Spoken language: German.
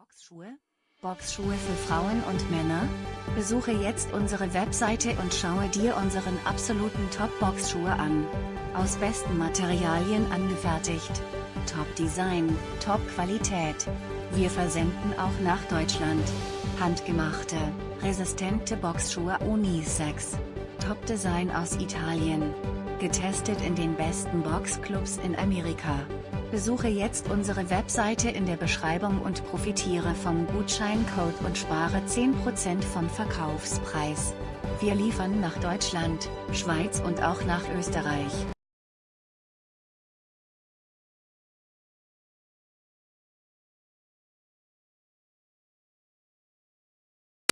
Boxschuhe? Boxschuhe für Frauen und Männer? Besuche jetzt unsere Webseite und schaue dir unseren absoluten Top-Boxschuhe an. Aus besten Materialien angefertigt. Top-Design, Top-Qualität. Wir versenden auch nach Deutschland. Handgemachte, resistente Boxschuhe Unisex. Top-Design aus Italien. Getestet in den besten Boxclubs in Amerika. Besuche jetzt unsere Webseite in der Beschreibung und profitiere vom Gutscheincode und spare 10% vom Verkaufspreis. Wir liefern nach Deutschland, Schweiz und auch nach Österreich.